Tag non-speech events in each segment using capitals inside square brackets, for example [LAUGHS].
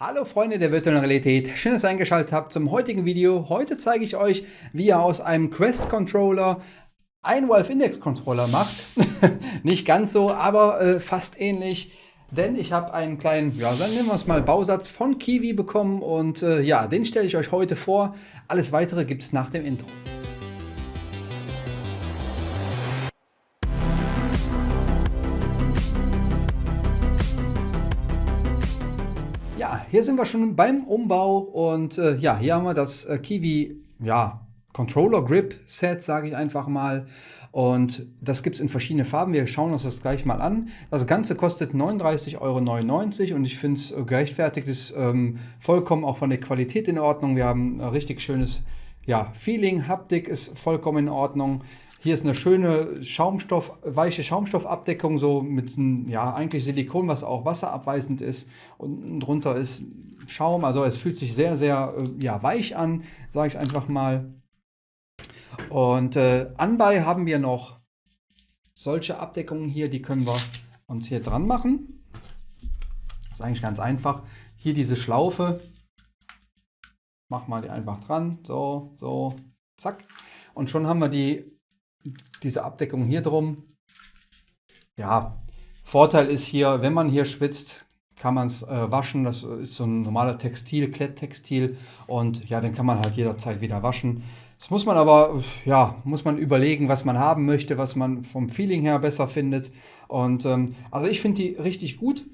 Hallo Freunde der virtuellen Realität, schön, dass ihr eingeschaltet habt zum heutigen Video. Heute zeige ich euch, wie ihr aus einem Quest Controller einen Valve Index Controller macht. [LAUGHS] Nicht ganz so, aber äh, fast ähnlich. Denn ich habe einen kleinen, ja, dann nehmen wir es mal Bausatz von Kiwi bekommen und äh, ja, den stelle ich euch heute vor. Alles weitere gibt es nach dem Intro. Hier sind wir schon beim Umbau und äh, ja, hier haben wir das äh, Kiwi ja, Controller Grip Set, sage ich einfach mal. Und das gibt es in verschiedenen Farben. Wir schauen uns das gleich mal an. Das Ganze kostet 39,99 Euro und ich finde es äh, gerechtfertigt, ist ähm, vollkommen auch von der Qualität in Ordnung. Wir haben ein richtig schönes ja, Feeling, Haptik ist vollkommen in Ordnung. Hier ist eine schöne Schaumstoff, weiche Schaumstoffabdeckung, so mit einem, ja, eigentlich Silikon, was auch wasserabweisend ist. Und drunter ist Schaum, also es fühlt sich sehr, sehr äh, ja, weich an, sage ich einfach mal. Und äh, anbei haben wir noch solche Abdeckungen hier, die können wir uns hier dran machen. Das ist eigentlich ganz einfach. Hier diese Schlaufe, mach mal die einfach dran, so, so, zack. Und schon haben wir die diese Abdeckung hier drum. Ja, Vorteil ist hier, wenn man hier schwitzt, kann man es äh, waschen. Das ist so ein normaler Textil, Kletttextil und ja, den kann man halt jederzeit wieder waschen. Das muss man aber, ja, muss man überlegen, was man haben möchte, was man vom Feeling her besser findet. Und ähm, also ich finde die richtig gut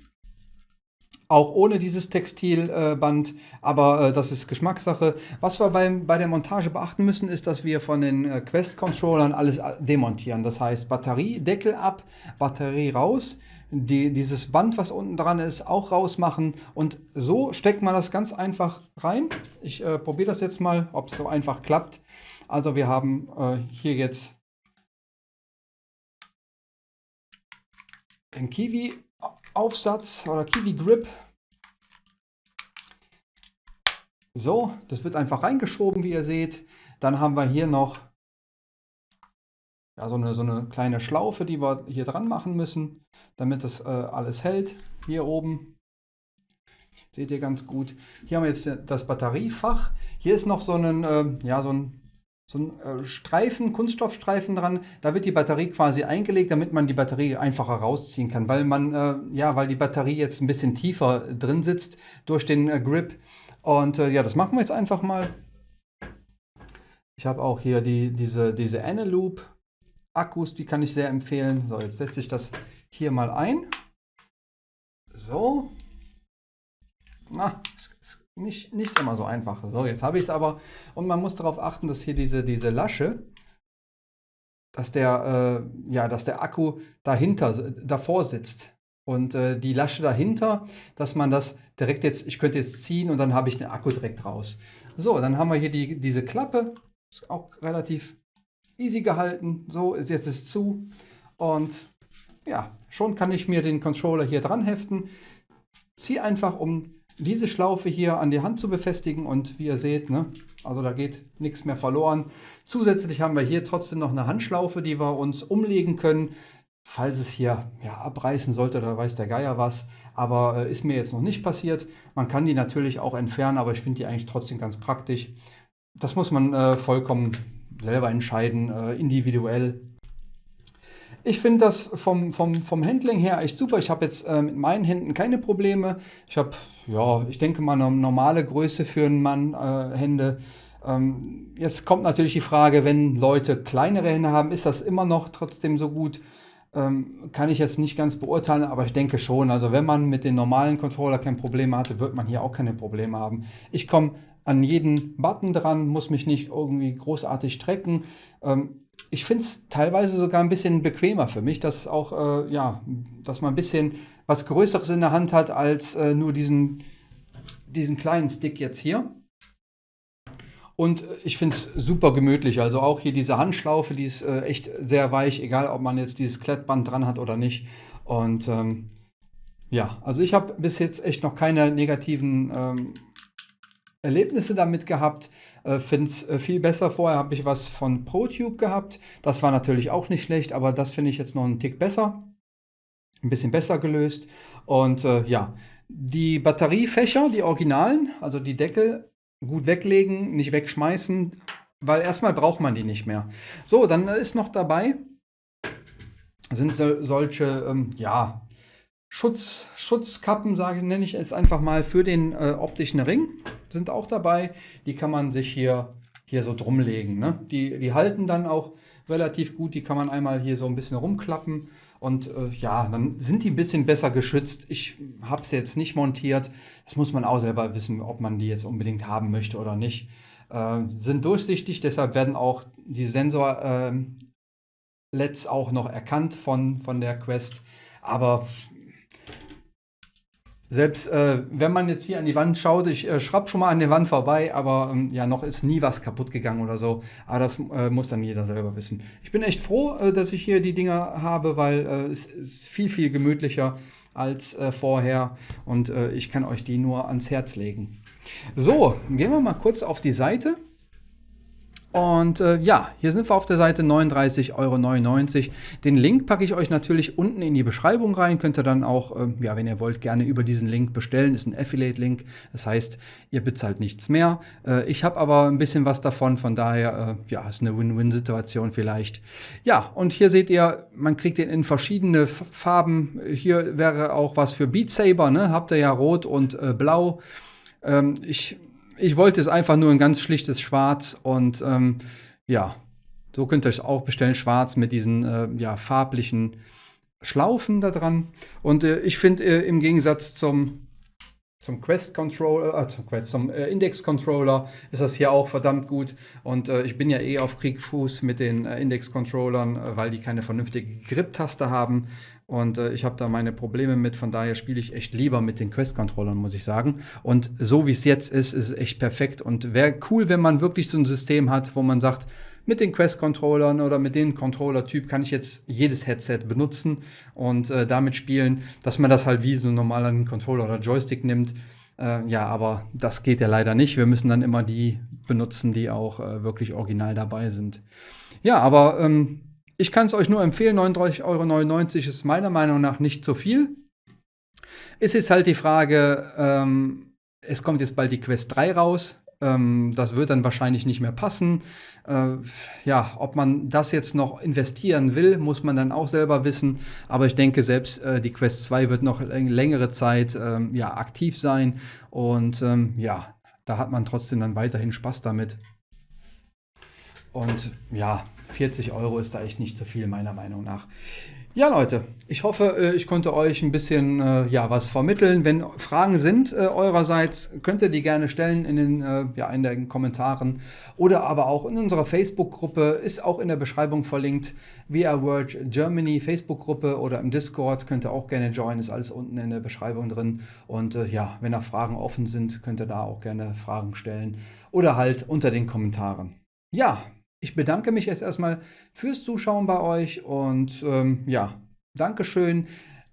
auch ohne dieses Textilband, aber äh, das ist Geschmackssache. Was wir beim, bei der Montage beachten müssen, ist, dass wir von den äh, Quest-Controllern alles äh, demontieren. Das heißt, Batteriedeckel ab, Batterie raus, die, dieses Band, was unten dran ist, auch rausmachen. Und so steckt man das ganz einfach rein. Ich äh, probiere das jetzt mal, ob es so einfach klappt. Also wir haben äh, hier jetzt den Kiwi Aufsatz oder Kiwi Grip. So, das wird einfach reingeschoben, wie ihr seht. Dann haben wir hier noch ja, so, eine, so eine kleine Schlaufe, die wir hier dran machen müssen, damit das äh, alles hält. Hier oben seht ihr ganz gut. Hier haben wir jetzt das Batteriefach. Hier ist noch so ein, äh, ja, so ein so ein äh, Streifen, Kunststoffstreifen dran. Da wird die Batterie quasi eingelegt, damit man die Batterie einfacher rausziehen kann, weil man, äh, ja, weil die Batterie jetzt ein bisschen tiefer drin sitzt durch den äh, Grip. Und äh, ja, das machen wir jetzt einfach mal. Ich habe auch hier die, diese, diese Eneloop Akkus, die kann ich sehr empfehlen. So, jetzt setze ich das hier mal ein. So. Na, es nicht, nicht immer so einfach. So, jetzt habe ich es aber. Und man muss darauf achten, dass hier diese, diese Lasche, dass der, äh, ja, dass der Akku dahinter, davor sitzt. Und äh, die Lasche dahinter, dass man das direkt jetzt, ich könnte jetzt ziehen und dann habe ich den Akku direkt raus. So, dann haben wir hier die, diese Klappe. Ist auch relativ easy gehalten. So, jetzt ist zu. Und ja, schon kann ich mir den Controller hier dran heften. Ziehe einfach um diese Schlaufe hier an die Hand zu befestigen und wie ihr seht, ne, also da geht nichts mehr verloren. Zusätzlich haben wir hier trotzdem noch eine Handschlaufe, die wir uns umlegen können, falls es hier ja, abreißen sollte, da weiß der Geier was. Aber äh, ist mir jetzt noch nicht passiert. Man kann die natürlich auch entfernen, aber ich finde die eigentlich trotzdem ganz praktisch. Das muss man äh, vollkommen selber entscheiden, äh, individuell. Ich finde das vom, vom, vom Handling her echt super. Ich habe jetzt äh, mit meinen Händen keine Probleme. Ich habe, ja, ich denke mal eine normale Größe für einen Mann äh, Hände. Ähm, jetzt kommt natürlich die Frage, wenn Leute kleinere Hände haben, ist das immer noch trotzdem so gut? Ähm, kann ich jetzt nicht ganz beurteilen, aber ich denke schon. Also wenn man mit den normalen Controller kein Problem hatte, wird man hier auch keine Probleme haben. Ich komme an jeden Button dran, muss mich nicht irgendwie großartig strecken. Ähm, ich finde es teilweise sogar ein bisschen bequemer für mich, dass auch, äh, ja, dass man ein bisschen was Größeres in der Hand hat als äh, nur diesen, diesen kleinen Stick jetzt hier. Und ich finde es super gemütlich. Also auch hier diese Handschlaufe, die ist äh, echt sehr weich, egal ob man jetzt dieses Klettband dran hat oder nicht. Und ähm, ja, also ich habe bis jetzt echt noch keine negativen ähm, Erlebnisse damit gehabt. Äh, finde es äh, viel besser. Vorher habe ich was von ProTube gehabt. Das war natürlich auch nicht schlecht, aber das finde ich jetzt noch einen Tick besser. Ein bisschen besser gelöst. Und äh, ja, Die Batteriefächer, die Originalen, also die Deckel, gut weglegen, nicht wegschmeißen, weil erstmal braucht man die nicht mehr. So, dann ist noch dabei, sind so, solche, ähm, ja, Schutz, Schutzkappen, sage nenne ich jetzt einfach mal, für den äh, optischen Ring sind auch dabei. Die kann man sich hier, hier so drumlegen. Ne? Die, die halten dann auch relativ gut. Die kann man einmal hier so ein bisschen rumklappen. Und äh, ja, dann sind die ein bisschen besser geschützt. Ich habe sie jetzt nicht montiert. Das muss man auch selber wissen, ob man die jetzt unbedingt haben möchte oder nicht. Äh, sind durchsichtig, deshalb werden auch die Sensor-LEDs ähm, auch noch erkannt von, von der Quest. Aber selbst äh, wenn man jetzt hier an die Wand schaut, ich äh, schraube schon mal an der Wand vorbei, aber ähm, ja, noch ist nie was kaputt gegangen oder so. Aber das äh, muss dann jeder selber wissen. Ich bin echt froh, äh, dass ich hier die Dinger habe, weil äh, es ist viel, viel gemütlicher als äh, vorher und ich kann euch die nur ans Herz legen. So, gehen wir mal kurz auf die Seite. Und äh, ja, hier sind wir auf der Seite 39,99 Euro. Den Link packe ich euch natürlich unten in die Beschreibung rein. Könnt ihr dann auch, äh, ja, wenn ihr wollt, gerne über diesen Link bestellen. Ist ein Affiliate-Link. Das heißt, ihr bezahlt nichts mehr. Äh, ich habe aber ein bisschen was davon. Von daher, äh, ja, ist eine Win-Win-Situation vielleicht. Ja, und hier seht ihr, man kriegt den in verschiedene Farben. Hier wäre auch was für Beat Saber. Ne? Habt ihr ja rot und äh, blau. Ähm, ich ich wollte es einfach nur ein ganz schlichtes Schwarz und ähm, ja, so könnt ihr euch auch bestellen, schwarz mit diesen äh, ja, farblichen Schlaufen da dran. Und äh, ich finde äh, im Gegensatz zum, zum Quest Controller, äh, zum, Quest, zum äh, Index Controller ist das hier auch verdammt gut. Und äh, ich bin ja eh auf Kriegfuß mit den Index Controllern, weil die keine vernünftige Grip-Taste haben. Und äh, ich habe da meine Probleme mit, von daher spiele ich echt lieber mit den Quest-Controllern, muss ich sagen. Und so wie es jetzt ist, ist es echt perfekt. Und wäre cool, wenn man wirklich so ein System hat, wo man sagt, mit den Quest-Controllern oder mit dem Controller-Typ kann ich jetzt jedes Headset benutzen und äh, damit spielen, dass man das halt wie so ein normaler Controller oder Joystick nimmt. Äh, ja, aber das geht ja leider nicht. Wir müssen dann immer die benutzen, die auch äh, wirklich original dabei sind. Ja, aber ähm, ich kann es euch nur empfehlen, 39,99 Euro ist meiner Meinung nach nicht so viel. Es ist halt die Frage, ähm, es kommt jetzt bald die Quest 3 raus. Ähm, das wird dann wahrscheinlich nicht mehr passen. Äh, ja, ob man das jetzt noch investieren will, muss man dann auch selber wissen. Aber ich denke, selbst äh, die Quest 2 wird noch längere Zeit ähm, ja, aktiv sein. Und ähm, ja, da hat man trotzdem dann weiterhin Spaß damit. Und ja, 40 Euro ist da echt nicht so viel, meiner Meinung nach. Ja, Leute, ich hoffe, äh, ich konnte euch ein bisschen äh, ja, was vermitteln. Wenn Fragen sind äh, eurerseits, könnt ihr die gerne stellen in den, äh, ja, in den Kommentaren oder aber auch in unserer Facebook-Gruppe, ist auch in der Beschreibung verlinkt. VR World Germany Facebook-Gruppe oder im Discord könnt ihr auch gerne joinen, ist alles unten in der Beschreibung drin. Und äh, ja, wenn da Fragen offen sind, könnt ihr da auch gerne Fragen stellen oder halt unter den Kommentaren. Ja, ich bedanke mich jetzt erstmal fürs Zuschauen bei euch und ähm, ja, Dankeschön.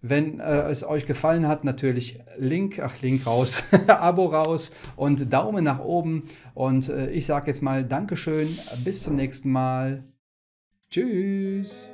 Wenn äh, es euch gefallen hat, natürlich Link, ach Link raus, [LAUGHS] Abo raus und Daumen nach oben. Und äh, ich sage jetzt mal Dankeschön, bis zum nächsten Mal. Tschüss.